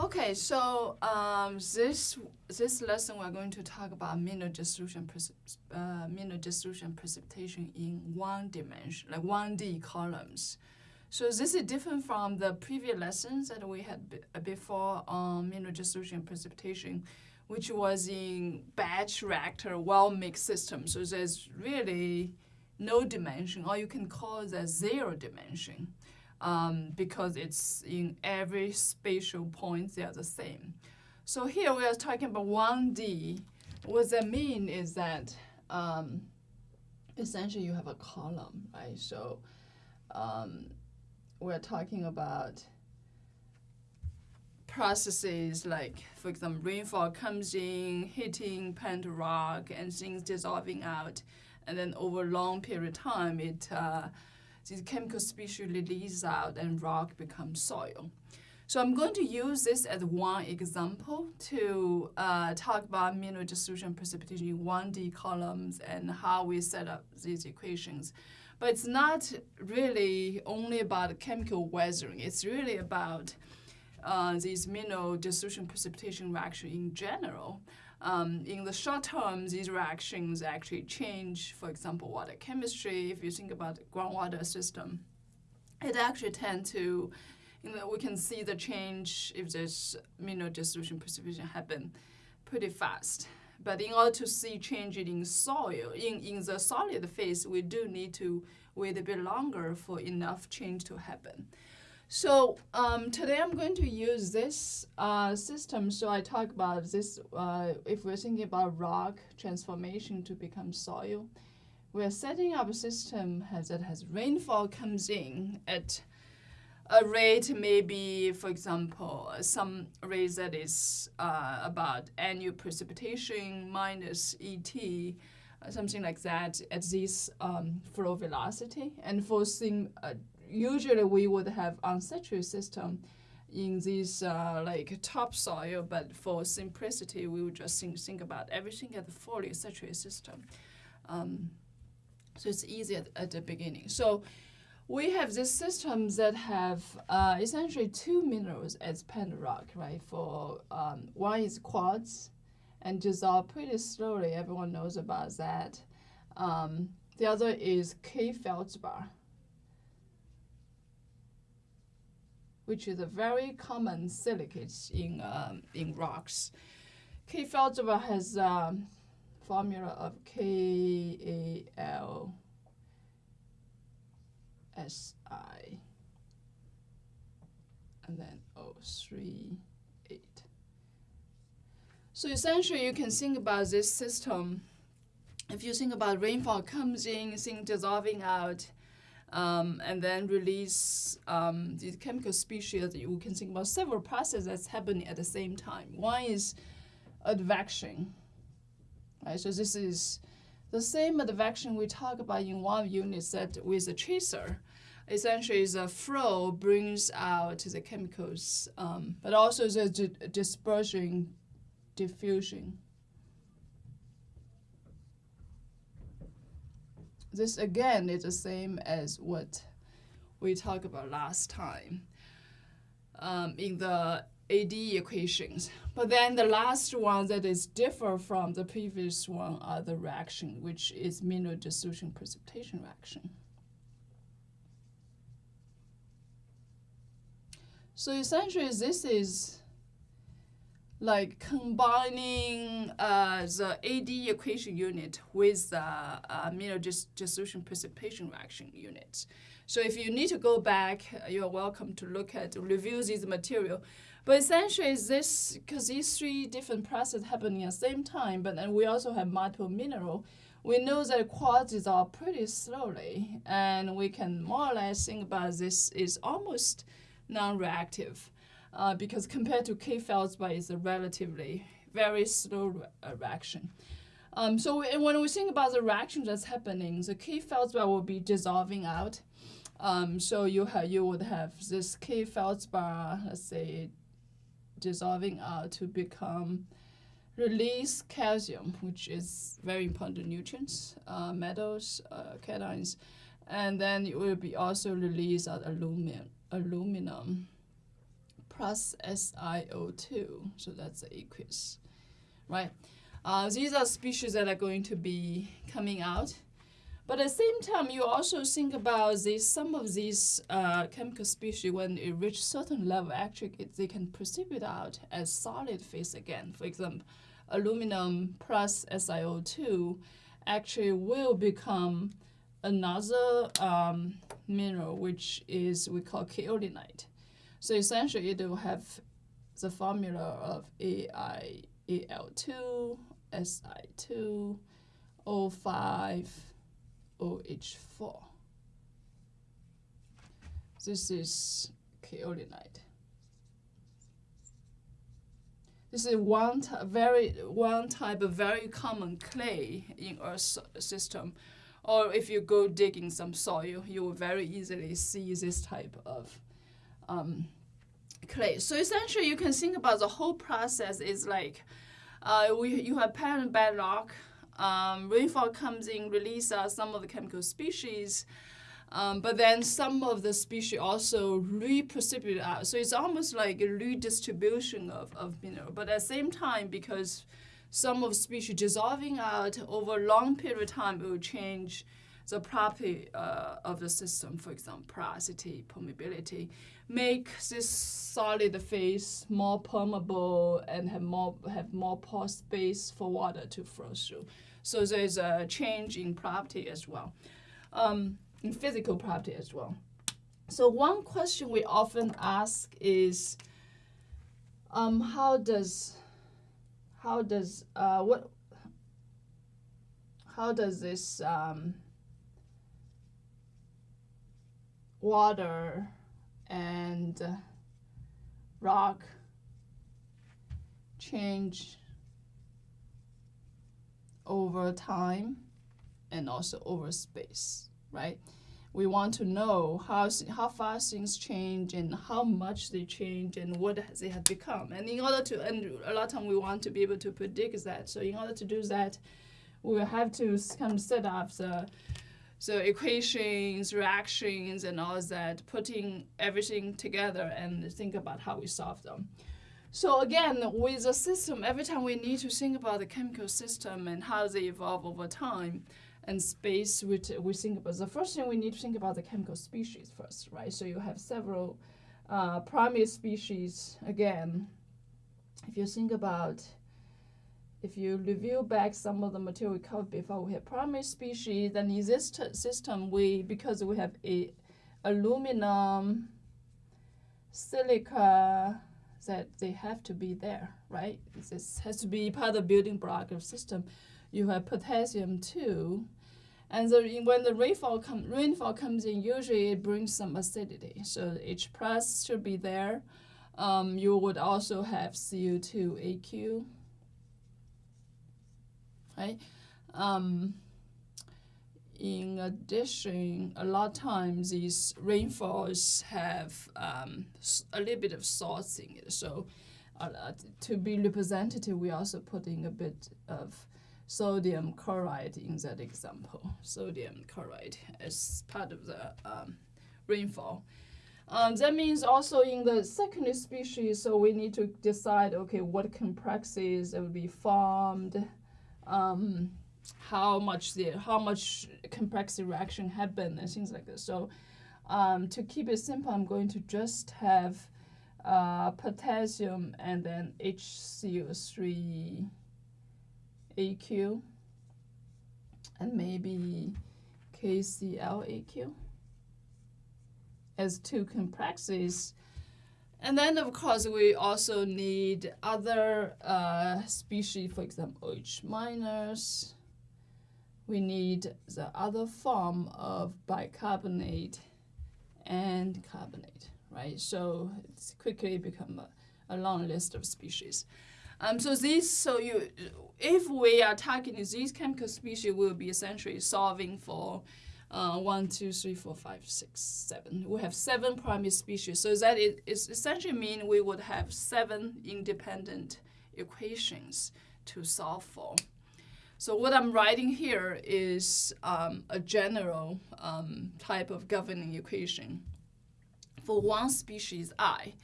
Okay, so um, this this lesson we're going to talk about mineral dissolution uh, mineral dissolution precipitation in one dimension, like one D columns. So this is different from the previous lessons that we had before on mineral dissolution precipitation, which was in batch reactor well mixed system. So there's really no dimension, or you can call that zero dimension um, because it's in every spatial point they are the same. So here we are talking about 1D. What that mean is that um, essentially you have a column, right? So um, we're talking about processes like, for example, rainfall comes in, hitting parent rock, and things dissolving out. And then over a long period of time, it uh, these chemical species release out and rock becomes soil. So I'm going to use this as one example to uh, talk about mineral dissolution precipitation in 1D columns and how we set up these equations. But it's not really only about chemical weathering. It's really about uh, these mineral dissolution precipitation reaction in general. Um, in the short term, these reactions actually change, for example, water chemistry. If you think about the groundwater system, it actually tend to, you know, we can see the change if there's mineral dissolution precipitation happen pretty fast. But in order to see change in soil, in, in the solid phase, we do need to wait a bit longer for enough change to happen. So um, today I'm going to use this uh, system. So I talk about this, uh, if we're thinking about rock transformation to become soil, we're setting up a system has, that has rainfall comes in at a rate maybe, for example, some rate that is uh, about annual precipitation minus ET, something like that at this um, flow velocity. And for thing, uh, usually we would have unsaturated system in this uh, like topsoil, but for simplicity, we would just think, think about everything at the fully saturated system. Um, so it's easy at, at, the beginning. So we have these systems that have uh, essentially two minerals as parent rock, right? For um, one is quartz and dissolve pretty slowly. Everyone knows about that. Um, the other is K feldspar which is a very common silicate in, um, in rocks. K feldspar has a um, formula of KALSI and then O3, 8. So essentially you can think about this system. If you think about rainfall comes in, things dissolving out, um, and then release um, these chemical species. You can think about several processes that's happening at the same time. One is advection. Right? So this is the same advection we talk about in one unit that with a tracer. Essentially, the flow brings out the chemicals, um, but also the dispersion, diffusion. This again is the same as what we talked about last time um, in the AD equations. But then the last one that is different from the previous one are the reaction, which is mineral dissolution precipitation reaction. So essentially this is like combining uh, the AD equation unit with the uh, mineral dis dissolution precipitation reaction unit. So if you need to go back, you're welcome to look at, review this material. But essentially this, because these three different processes happening at the same time, but then we also have multiple mineral, we know that quartz dissolve pretty slowly, and we can more or less think about this is almost non-reactive uh, because compared to K feldspar, it's a relatively very slow re uh, reaction. Um, so when we think about the reaction that's happening, the K feldspar will be dissolving out. Um, so you you would have this K feldspar, let's say, dissolving out to become release calcium, which is very important nutrients, uh, metals, uh, cations, and then it will be also release out aluminum. aluminum plus SiO2. So that's the aqueous, right? Uh, these are species that are going to be coming out. But at the same time, you also think about this, some of these uh, chemical species, when it reach certain level, actually it, they can precipitate out as solid phase again. For example, aluminum plus SiO2 actually will become another um, mineral, which is we call kaolinite. So essentially, it will have the formula of AiAl2, Si2, O5, OH4. This is kaolinite. This is one very one type of very common clay in Earth system, or if you go digging some soil, you will very easily see this type of um, clay. So essentially, you can think about the whole process is like uh, we you have parent bedrock um, rainfall comes in, release uh, some of the chemical species, um, but then some of the species also re-precipitate out. So it's almost like a redistribution of, of mineral. But at the same time, because some of species dissolving out over a long period of time, it will change the property uh, of the system, for example, porosity, permeability, make this solid phase more permeable and have more have more pore space for water to flow through. So there's a change in property as well, um, in physical property as well. So one question we often ask is, um, how does, how does, uh, what, how does this um, water and rock change over time and also over space, right? We want to know how, how fast things change and how much they change and what they have become. And in order to, and a lot of time we want to be able to predict that. So in order to do that, we have to kind of set up the, the equations, reactions, and all that, putting everything together and think about how we solve them. So again, with the system, every time we need to think about the chemical system and how they evolve over time, and space, we, we think about the first thing we need to think about the chemical species first, right? So you have several uh, primary species. Again, if you think about, if you review back some of the material we covered before, we have primary species. Then in this system, we because we have a aluminum, silica that they have to be there, right? This has to be part of the building block of system. You have potassium too. And the, when the rainfall, com rainfall comes in, usually it brings some acidity. So H plus should be there. Um, you would also have CO2 AQ, right? Um, in addition, a lot of times these rainfalls have um, a little bit of salts in it. So uh, to be representative, we also put in a bit of sodium chloride in that example. Sodium chloride as part of the um, rainfall. Um, that means also in the secondary species, so we need to decide, okay, what complexes will be formed, um, how much the how much complex reaction happened and things like this. So um, to keep it simple, I'm going to just have uh, potassium and then HCO3 AQ and maybe KCl AQ as two complexes. And then, of course, we also need other uh, species, for example, OH minus, we need the other form of bicarbonate and carbonate, right? So it's quickly become a, a long list of species. Um, so these, so you, if we are targeting these chemical species, we'll be essentially solving for uh, one, two, three, four, five, six, seven. We have seven primary species. So that it is essentially mean we would have seven independent equations to solve for. So what I'm writing here is um, a general um, type of governing equation for one species i.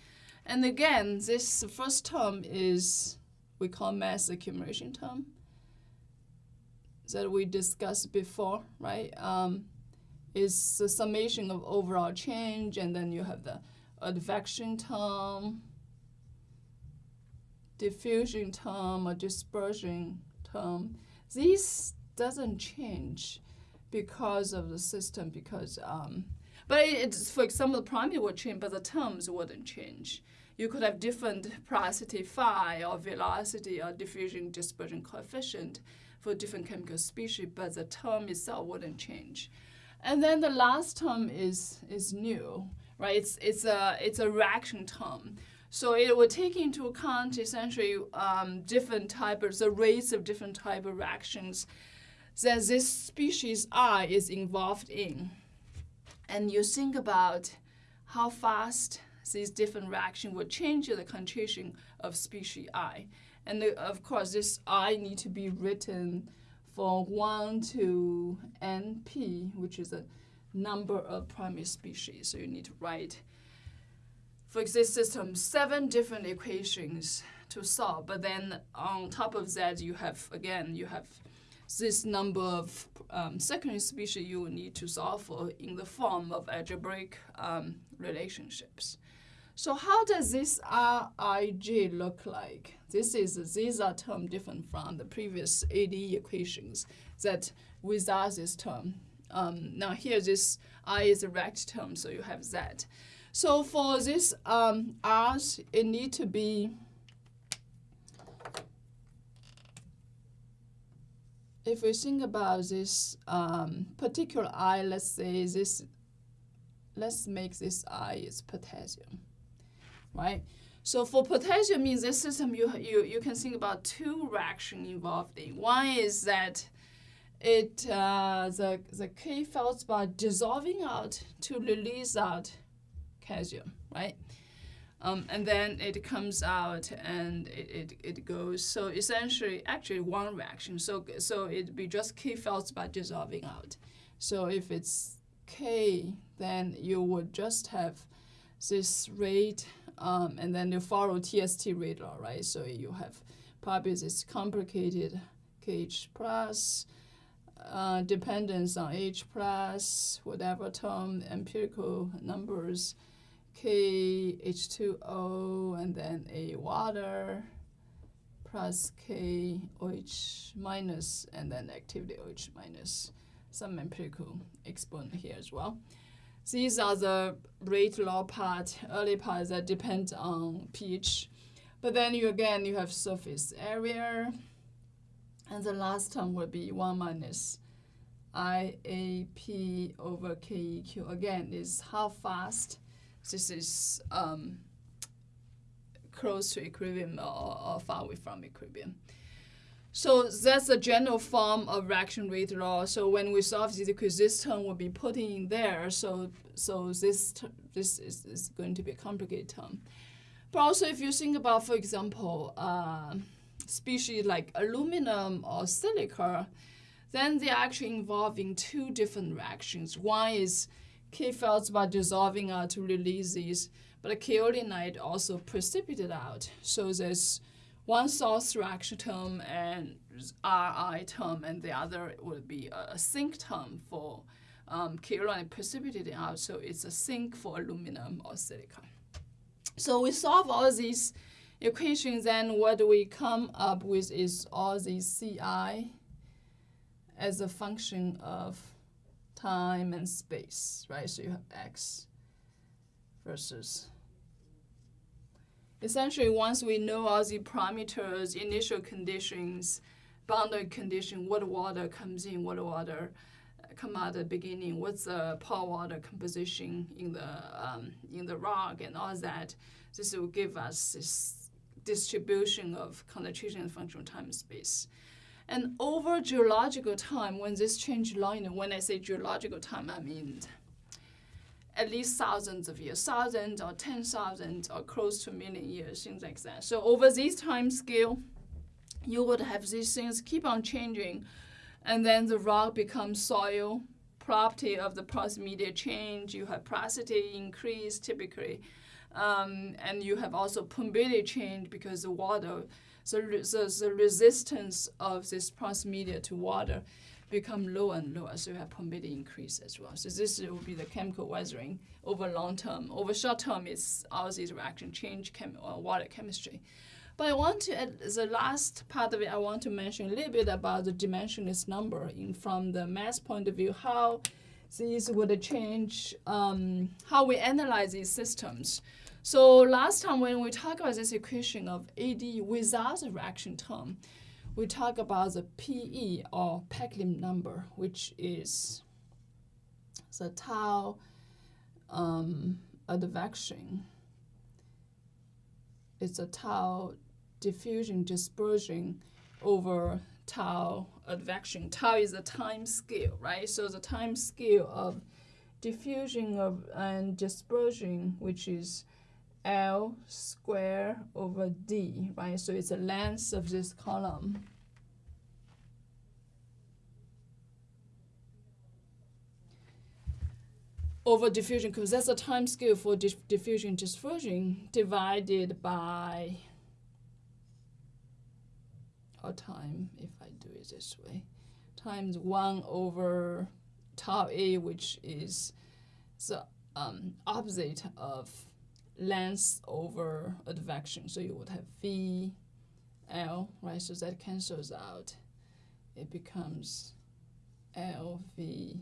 And again, this first term is we call mass accumulation term that we discussed before, right? Um, is the summation of overall change, and then you have the advection term, diffusion term, or dispersion term. These doesn't change because of the system, because um, but it's for example, the primary would change, but the terms wouldn't change. You could have different porosity phi or velocity or diffusion dispersion coefficient for different chemical species, but the term itself wouldn't change. And then the last term is is new, right? It's it's a it's a reaction term. So it will take into account essentially um, different types, of the rates of different type of reactions that this species I is involved in. And you think about how fast these different reactions will change the concentration of species I. And the, of course, this I need to be written for 1 to np, which is a number of primary species. So you need to write, for this system, seven different equations to solve. But then on top of that, you have, again, you have this number of um, secondary species you will need to solve for in the form of algebraic um, relationships. So how does this Rij look like? This is these are term different from the previous ADE equations that without this term. Um, now here this I is a rect term, so you have that. So for this um, R's, it need to be if we think about this um, particular I, let's say this, let's make this I is potassium right? So for potassium in this system, you, you, you can think about two reactions involved in. One is that it uh, the, the K feldspar dissolving out to release out calcium, right? Um, and then it comes out and it, it, it goes. So essentially, actually one reaction. So so it'd be just K feldspar dissolving out. So if it's K, then you would just have this rate um, and then you follow TST law, right? So you have probably this complicated KH plus, uh, dependence on H plus, whatever term, empirical numbers, K H2O, and then A water plus K OH minus, and then activity OH minus, some empirical exponent here as well. These are the rate law part, early part that depends on pH. But then you again, you have surface area. And the last term will be 1 minus IAP over KEQ. Again, is how fast this is um, close to equilibrium or, or far away from equilibrium. So that's the general form of reaction rate law. So when we solve this equation, this term will be put in there. So so this this is, is going to be a complicated term. But also if you think about, for example, uh, species like aluminum or silica, then they're actually involving two different reactions. One is K feldspar dissolving out to release these, but a kaolinite also precipitated out. So there's one source reaction term and Ri term, and the other would be a sink term for um, kaolin precipitated out. So it's a sink for aluminum or silica. So we solve all these equations, and what we come up with is all these Ci as a function of time and space, right? So you have x versus essentially once we know all the parameters, initial conditions, boundary condition, what water comes in, what water uh, come out at the beginning, what's the pore water composition in the um, in the rock and all that. This will give us this distribution of concentration and functional time space. And over geological time, when this change line, when I say geological time, I mean at least thousands of years, thousands or ten thousands or close to a million years, things like that. So over this time scale, you would have these things keep on changing, and then the rock becomes soil. Property of the porous media change. You have porosity increase typically. Um, and you have also permeability change because the water, the, the, the resistance of this porous media to water become lower and lower, so you have permeability increase as well. So this will be the chemical weathering over long term. Over short term, it's all these reaction change chem or water chemistry. But I want to, at the last part of it, I want to mention a little bit about the dimensionless number in, from the mass point of view, how these would change, um, how we analyze these systems. So last time when we talked about this equation of AD without the reaction term, we talk about the PE or Péclet number, which is the tau um, advection. It's a tau diffusion dispersion over tau advection. Tau is the time scale, right? So the time scale of diffusion of and dispersion, which is L square over D, right? So it's the length of this column. Over diffusion, because that's the time scale for dif diffusion dispersion divided by our time, if I do it this way, times 1 over tau A, which is the um, opposite of length over advection. So you would have V L, right? So that cancels out. It becomes L V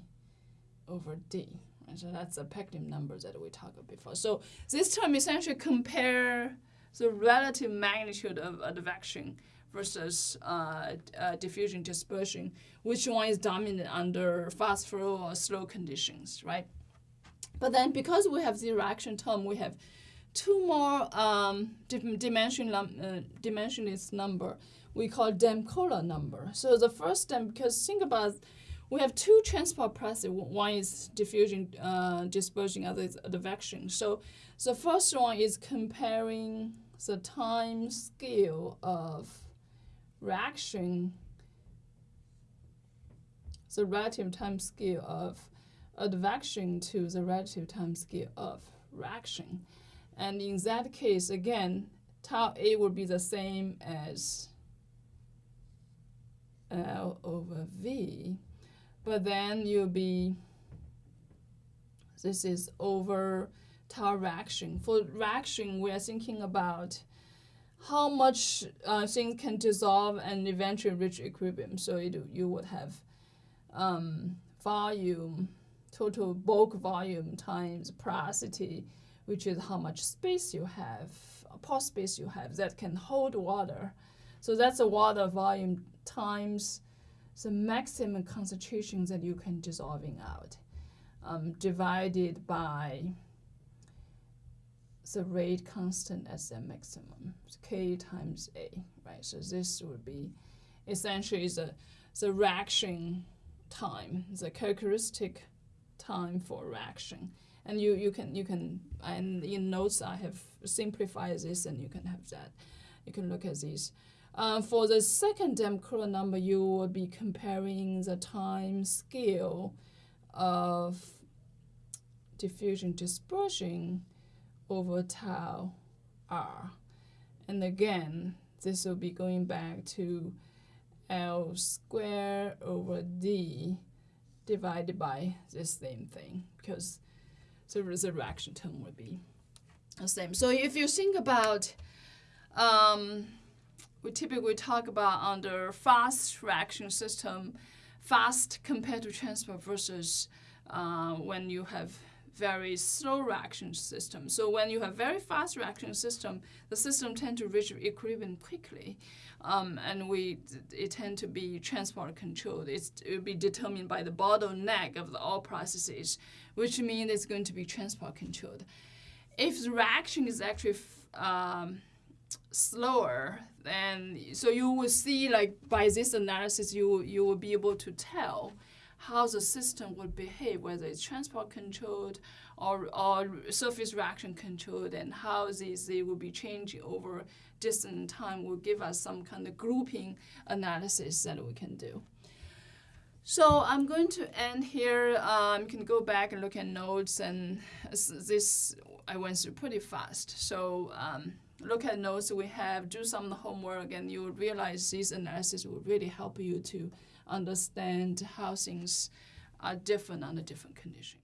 over D. Right? So that's the Péclet number that we talked about before. So this term essentially compare the relative magnitude of advection versus uh, uh, diffusion dispersion, which one is dominant under fast flow or slow conditions, right? But then because we have the reaction term, we have two more um, dimension, uh, dimensionless number we call Damkohler number. So the first time, because think about we have two transport processes. One is diffusion, uh, dispersion, other is advection. So the first one is comparing the time scale of reaction, the relative time scale of advection to the relative time scale of reaction. And in that case, again, tau A will be the same as L over V. But then you'll be, this is over tau reaction. For reaction, we are thinking about how much uh, things can dissolve and eventually reach equilibrium. So it, you would have um, volume, total bulk volume times porosity which is how much space you have, pore space you have that can hold water. So that's the water volume times the maximum concentration that you can dissolving out, um, divided by the rate constant as the maximum, K times A, right? So this would be essentially the, the reaction time, the characteristic time for reaction and you, you can you can and in notes I have simplified this and you can have that. You can look at these. Uh, for the second Damkohler number, you will be comparing the time scale of diffusion dispersion over tau r. And again, this will be going back to L squared over D divided by the same thing because the reaction term would be the same. So if you think about, um, we typically talk about under fast reaction system, fast compared to transport versus uh, when you have very slow reaction system. So when you have very fast reaction system, the system tend to reach equilibrium quickly, um, and we it tend to be transport controlled. It's, it will be determined by the bottleneck of the all processes, which means it's going to be transport controlled. If the reaction is actually um, slower, then so you will see like by this analysis, you you will be able to tell how the system would behave, whether it's transport controlled or, or surface reaction controlled, and how these they will be changing over distant time will give us some kind of grouping analysis that we can do. So I'm going to end here. Um, you can go back and look at notes, and this I went through pretty fast. So um, look at notes we have, do some homework, and you will realize this analysis will really help you to understand how things are different under different conditions.